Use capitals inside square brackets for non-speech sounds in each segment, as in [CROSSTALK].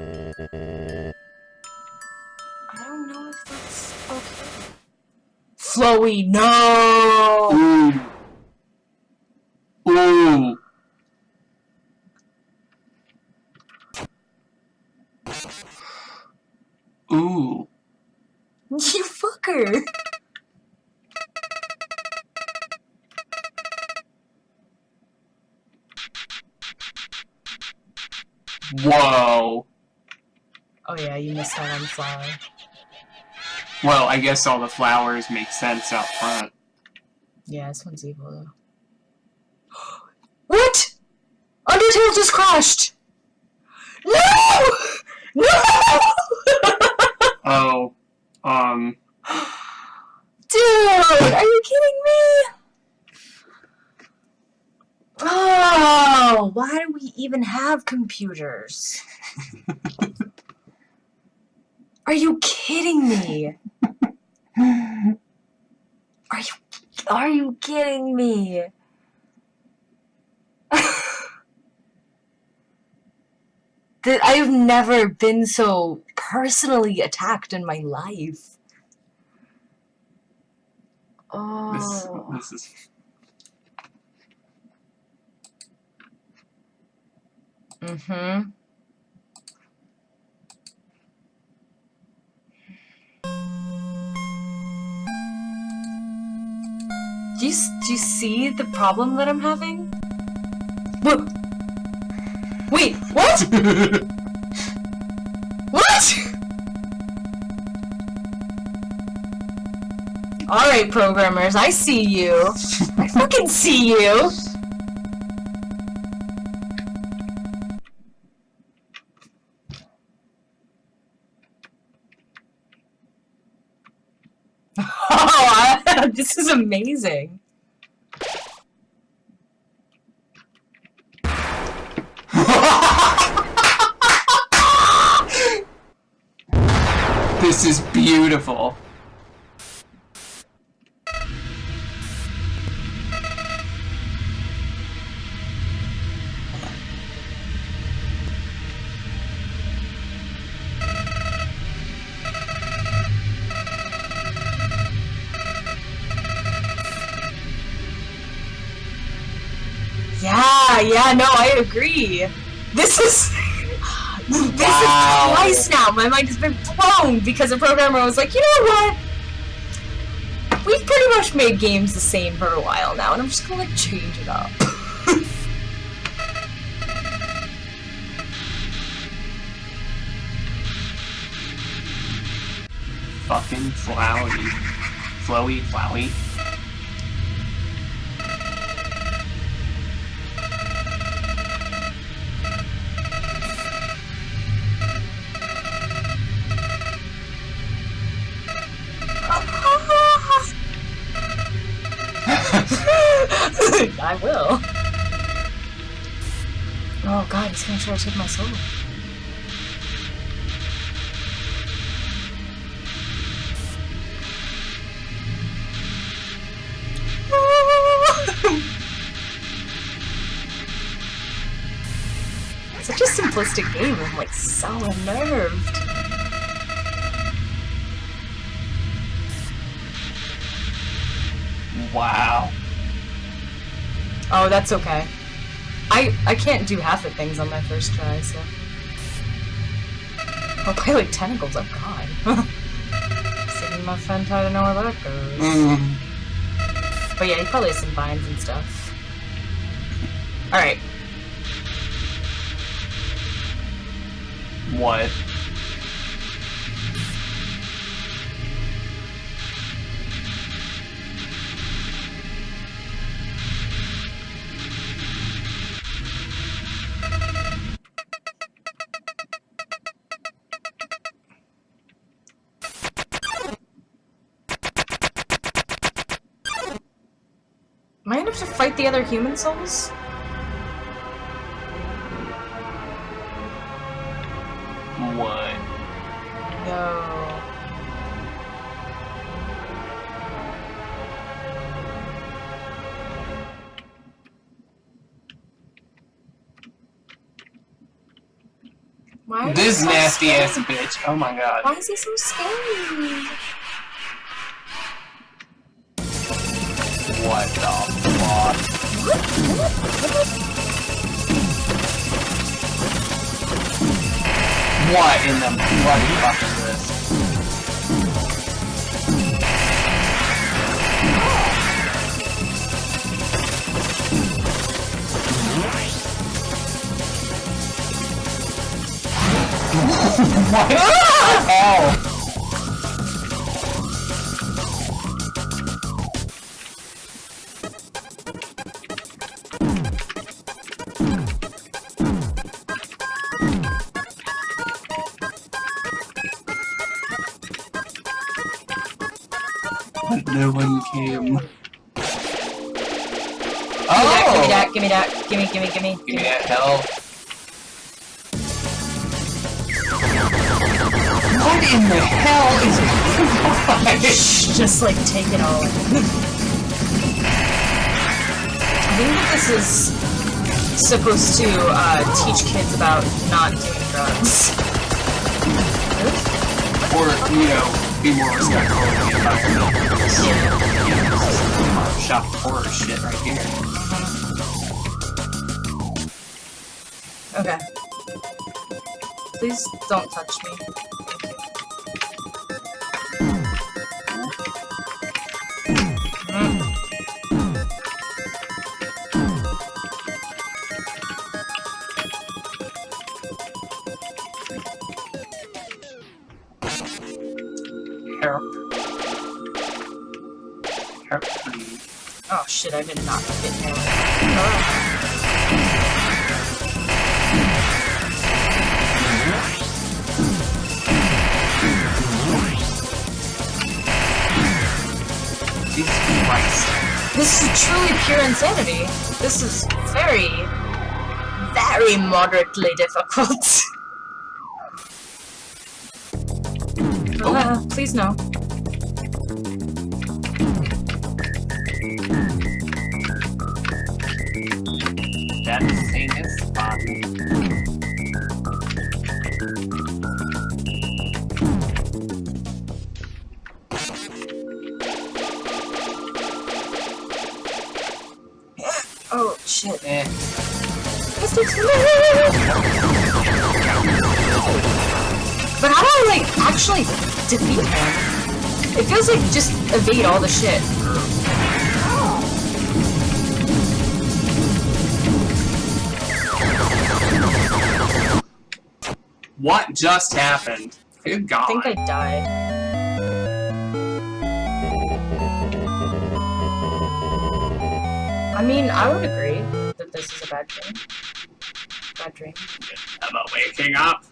I don't know if that's okay. Flowey, no! Ooh. Well, I guess all the flowers make sense out front. Yeah, this one's evil though. [GASPS] what? Undertale just crashed! No! No! Oh. Um. [GASPS] Dude, are you kidding me? Oh, why do we even have computers? [LAUGHS] Are you kidding me? Are you are you kidding me? [LAUGHS] that I've never been so personally attacked in my life. Oh. This, this is. Mm-hmm. Do you, do you see the problem that I'm having? Wait, what? [LAUGHS] What? Alright, programmers, I see you. I fucking see you. [LAUGHS] Oh, [LAUGHS] this is amazing. This is beautiful. Yeah, yeah, no, I agree. This is this Wow. is twice now. My mind has been blown because a programmer was like, you know what? We've pretty much made games the same for a while now, and I'm just gonna like change it up. Fucking Flowey. Flowey, Flowey. He's gonna take my soul. [LAUGHS] Such a simplistic game. I'm like so unnerved. Wow. Oh, that's okay. I I can't do half the things on my first try, so. I'll play like tentacles, oh god. Sitting my friend try to know where that goes. Mm. But yeah, he probably has some vines and stuff. Alright. What? I gonna have to fight the other human souls? What? No. Why This nasty ass bitch. Oh my god. Why is he so scary? What in the bloody fuck is this? [LAUGHS] what the No one came. Oh! that, give me that, give me that, give me, give me, give me. Give me that hell. What in the hell is going on? Shh, just like take it all in. I think that this is supposed to uh, teach kids about not doing drugs. Or, you know, be more respectful shock horror shit right here. Okay. Please don't touch me. Insanity. This is very, very moderately difficult. [LAUGHS] Uh, please no. Just evade all the shit. What just happened? Good God. I think I died. I mean, I would agree that this is a bad dream. Bad dream. Am I waking up?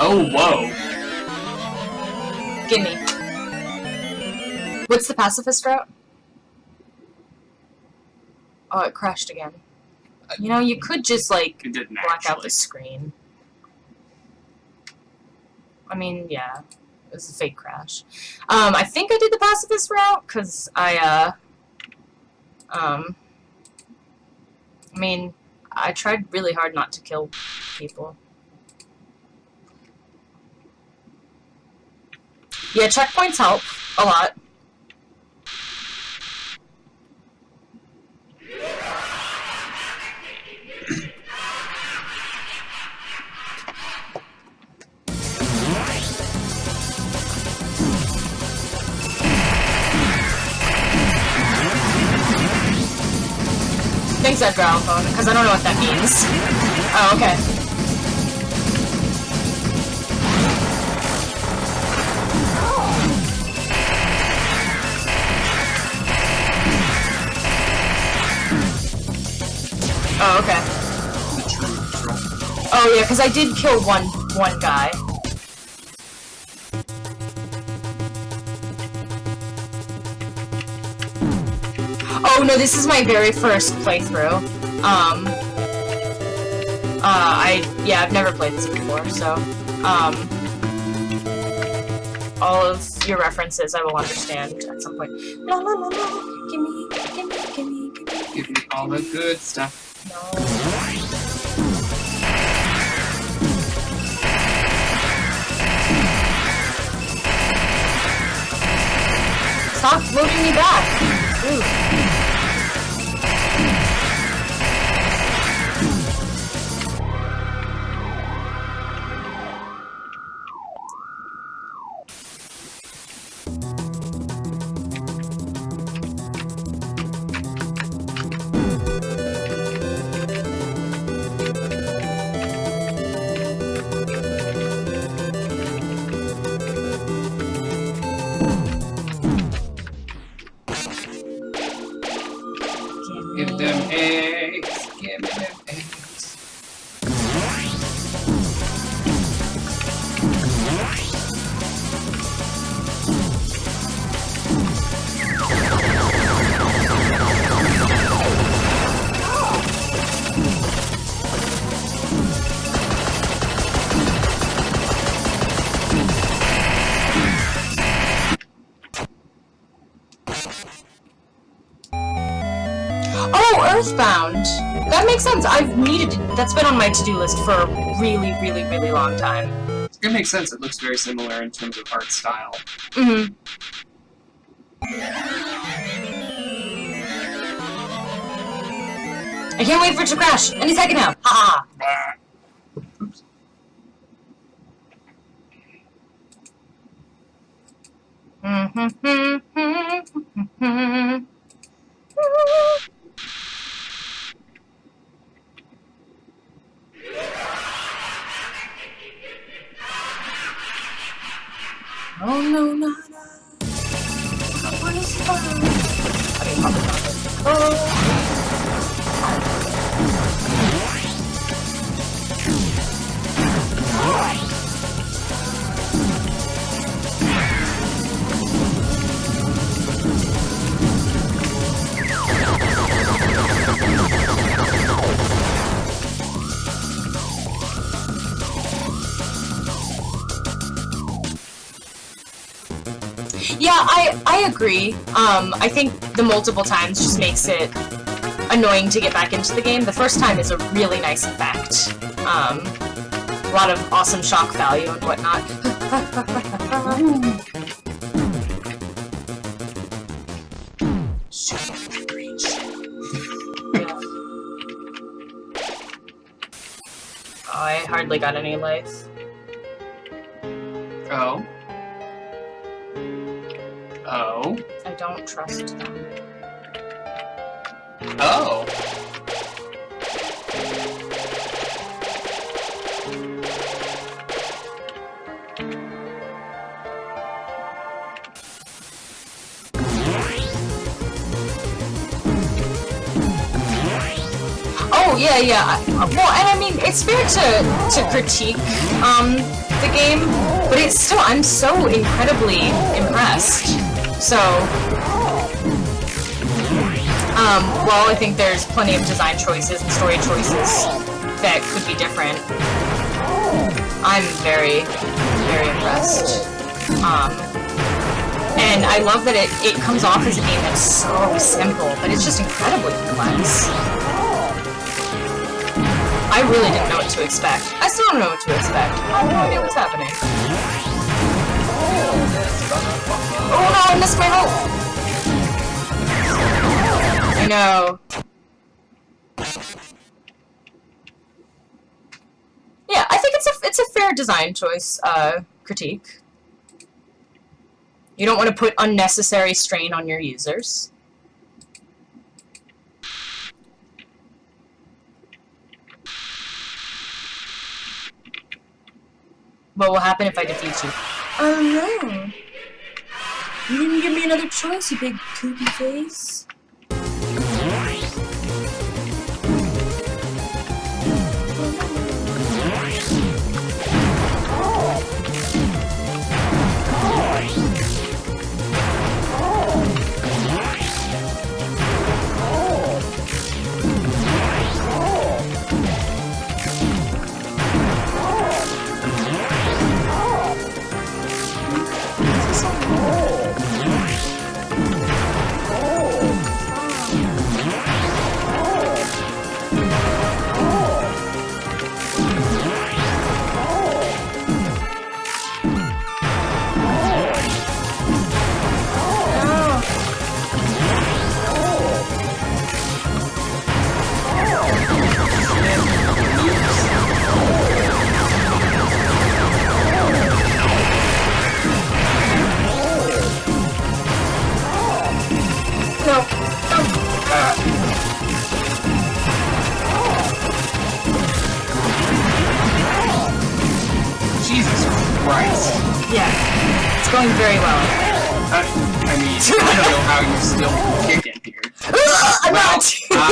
Oh, whoa. Gimme. What's the pacifist route? Oh, it crashed again. You know, you could just, like, black out the screen. I mean, yeah. It was a fake crash. Um, I think I did the pacifist route, because I, uh... Um... I mean, I tried really hard not to kill people. Yeah, checkpoints help a lot. Thanks, Edgar Alphone, because I don't know what that means. Oh, okay. Oh, yeah, because I did kill one one guy. Oh no, this is my very first playthrough. Um, uh, I yeah, I've never played this before, so um, all of your references I will understand at some point. La la la la, gimme, gimme, gimme, gimme. Give me all the good stuff. No. Stop loading me back! Them eggs. Give them eggs. Earthbound! That makes sense. I've needed that's been on my to-do list for a really, really, really long time. It makes sense. It looks very similar in terms of art style. Mm-hmm. I can't wait for it to crash! Any second now! Ha ha. Oops. ha! Yeah, I I agree. Um, I think the multiple times just makes it annoying to get back into the game. The first time is a really nice effect. Um, a lot of awesome shock value and whatnot. Oh, [LAUGHS] I hardly got any life. Oh. Don't trust them. Oh. Oh yeah, yeah. Well, and I mean, it's fair to to critique um the game, but it's still I'm so incredibly impressed. So, um, well, I think there's plenty of design choices and story choices that could be different. I'm very, very impressed. Um, and I love that it, it comes off as a game that's so simple, but it's just incredibly complex. I really didn't know what to expect. I still don't know what to expect. I have no idea what's happening. Oh no, I missed my hope! I know. Yeah, I think it's a it's a fair design choice uh, critique. You don't want to put unnecessary strain on your users. What will happen if I defeat you? Oh no. You didn't give me another choice, you big poopy face.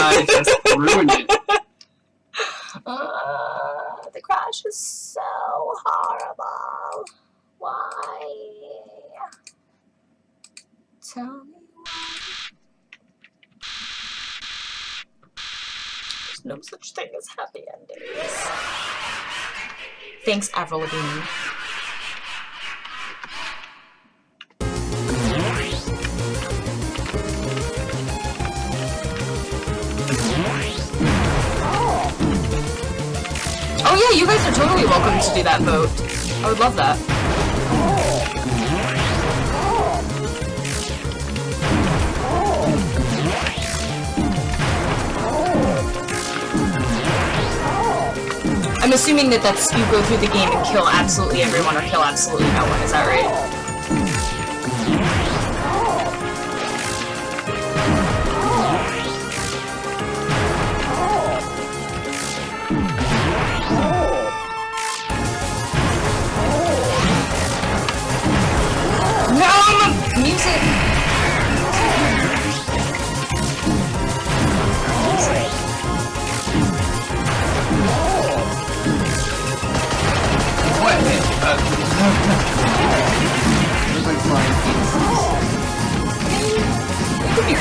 I just ruined it. [LAUGHS] Uh, the crash is so horrible. Why? Tell me why. There's no such thing as happy endings. Thanks, Avril Lavigne. Yeah, you guys are totally welcome to do that vote. I would love that. I'm assuming that that's you go through the game and kill absolutely everyone or kill absolutely no one. Is that right? Looks like flying pieces. Could be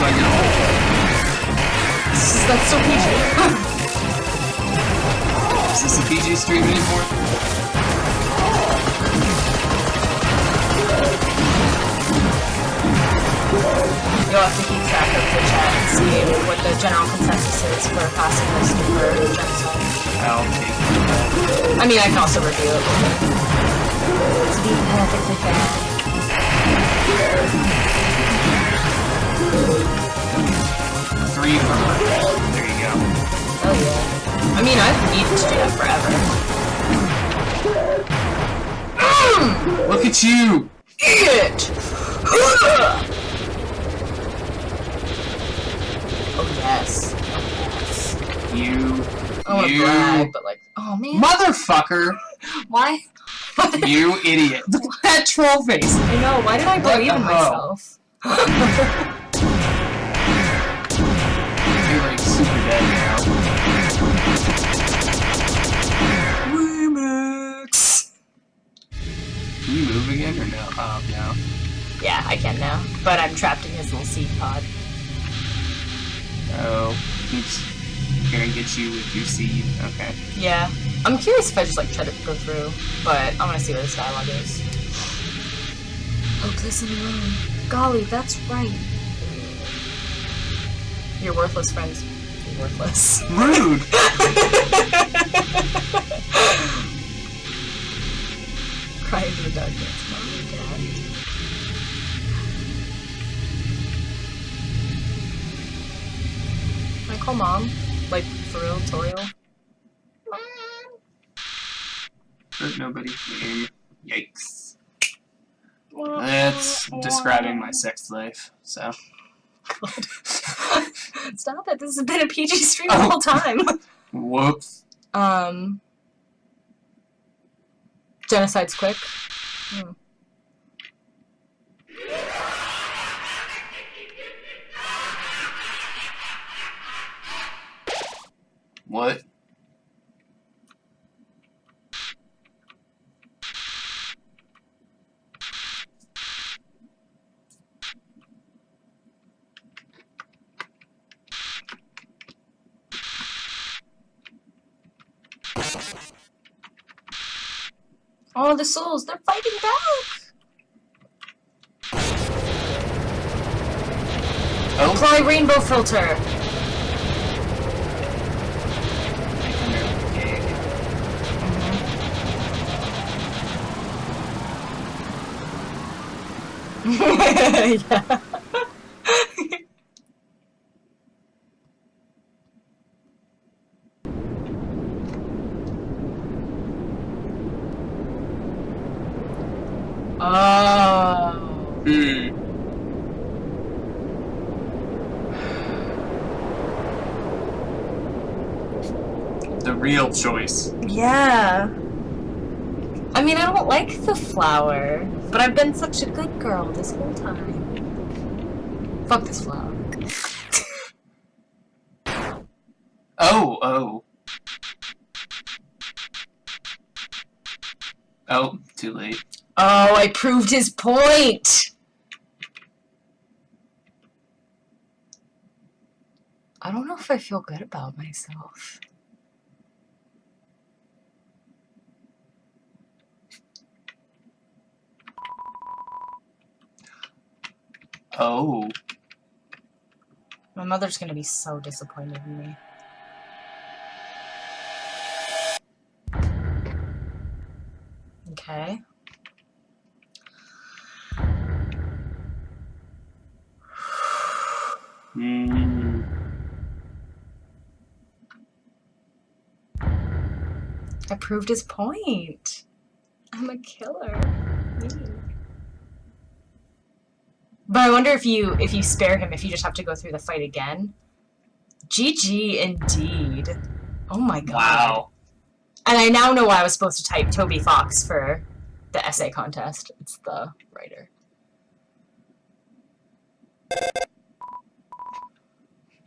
I know. This is- That's so PG. Is this a PG stream anymore? You'll have to keep track of the chat and see what the general consensus is for pacifist or genocide. I'll take it. I mean, I can also review it. To be perfectly fair. Three for There you go. Oh yeah. I mean, I've needed to do that forever. Mm! Look at you! Idiot! oh yes. Oh yes. You. To you. brag, but like, oh man, Motherfucker! [LAUGHS] why? You [LAUGHS] idiot. That troll face! I know. Why did I believe in myself? [LAUGHS] You're like super dead now. Remix. Can you move again or no? Oh, no. Yeah, I can now, but I'm trapped in his little seed pod. Oh, he's gonna get you with your seed. Okay. Yeah, I'm curious if I just like try to go through, but I want to see where this dialogue is. Hopeless and alone. Golly, that's right. Your worthless friends. You're worthless. Rude! [LAUGHS] Cry into the darkness. Mom and Dad. Can I call mom? Like, for real, Toriel? Hurt. Game. Yikes. That's describing my sex life, so. [LAUGHS] Stop it, this has been a PG stream Oh. the whole time. [LAUGHS] Whoops. Um, genocide's quick. Hmm. What? Oh, the souls, they're fighting back! Oh, Apply rainbow filter! Yeah. Oh. Hmm. The real choice. Yeah. I mean, I don't like the flower, but I've been such a good girl this whole time. Fuck this flower. [LAUGHS] Oh, oh. Oh, too late. Oh, I proved his point! I don't know if I feel good about myself. Oh. My mother's gonna be so disappointed in me. Okay. Hmm. I proved his point. I'm a killer. Me. But I wonder if you if you spare him, if you just have to go through the fight again. GG indeed. Oh my god. Wow. And I now know why I was supposed to type Toby Fox for the essay contest. It's the writer.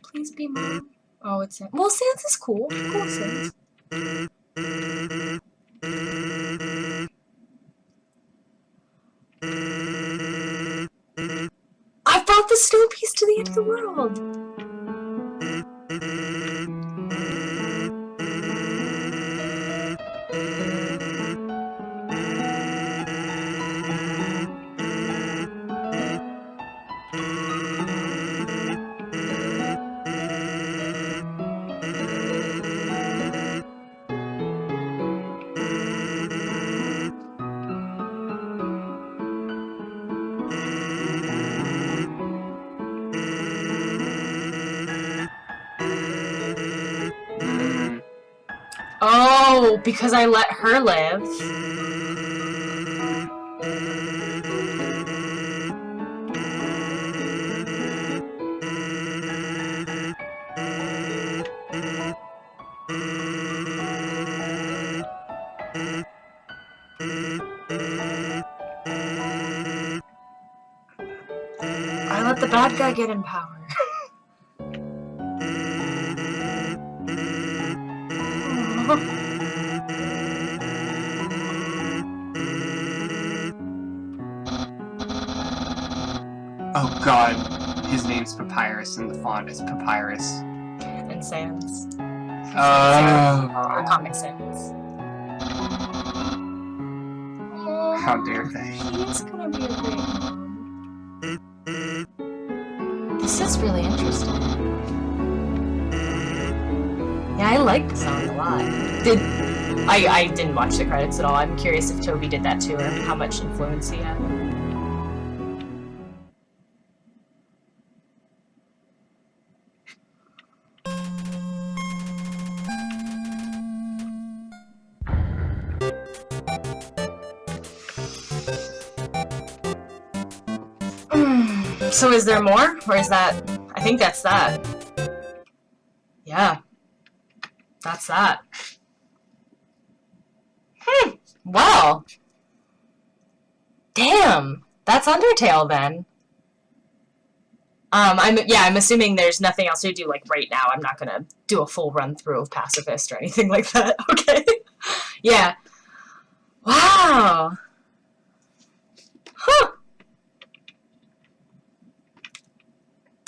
Please be mom. Oh, it's Sans. Well, Sans is cool. Cool Sans. I brought the snow piece to the end of the world. Hmm. Because I let her live. I let the bad guy get in power. His name's Papyrus and the font is Papyrus. and Sans. Oh. Or Comic Sans. How dare they? He's gonna be a. This is really interesting. Yeah, I like the song a lot. Did I? I didn't watch the credits at all. I'm curious if Toby did that too, or how much influence he had. So is there more? Or is that... I think that's that. Yeah. That's that. Hmm. Well. Damn. That's Undertale then. Um, I'm yeah, I'm assuming there's nothing else to do like right now. I'm not gonna do a full run through of Pacifist or anything [LAUGHS] like that. Okay. [LAUGHS] yeah. Wow.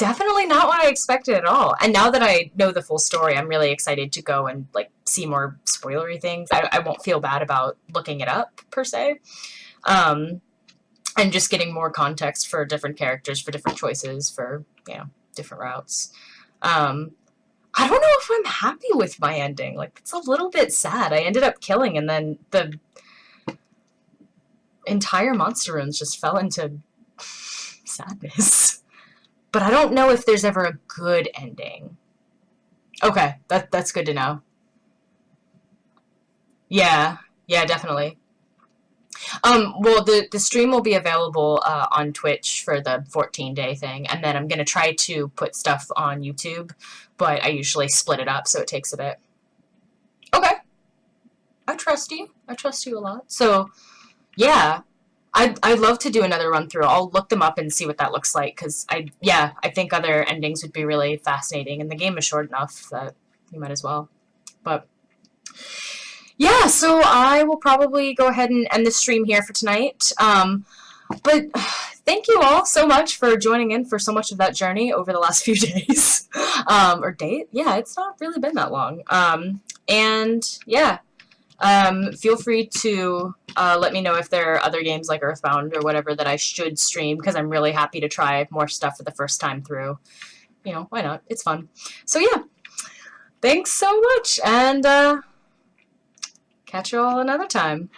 Definitely not what I expected at all. And now that I know the full story, I'm really excited to go and like see more spoilery things. I, I won't feel bad about looking it up per se. Um, and just getting more context for different characters, for different choices, for, you know, different routes. Um, I don't know if I'm happy with my ending. Like, it's a little bit sad. I ended up killing, and then the entire monster runes just fell into [LAUGHS] sadness. But I don't know if there's ever a good ending. Okay, that that's good to know. Yeah, yeah, definitely. Um, well, the, the stream will be available uh, on Twitch for the 14-day thing, and then I'm going to try to put stuff on YouTube, but I usually split it up, so it takes a bit. Okay. I trust you. I trust you a lot. So, yeah, I'd, I'd love to do another run through. I'll look them up and see what that looks like because I yeah I think other endings would be really fascinating and the game is short enough that you might as well. But yeah, so I will probably go ahead and end the stream here for tonight. Um, but [SIGHS] thank you all so much for joining in for so much of that journey over the last [LAUGHS] few days um, or date. Yeah, it's not really been that long. Um, and yeah, um, feel free to uh, let me know if there are other games like Earthbound or whatever that I should stream because I'm really happy to try more stuff for the first time through. You know, why not? It's fun. So yeah, thanks so much, and uh, catch you all another time.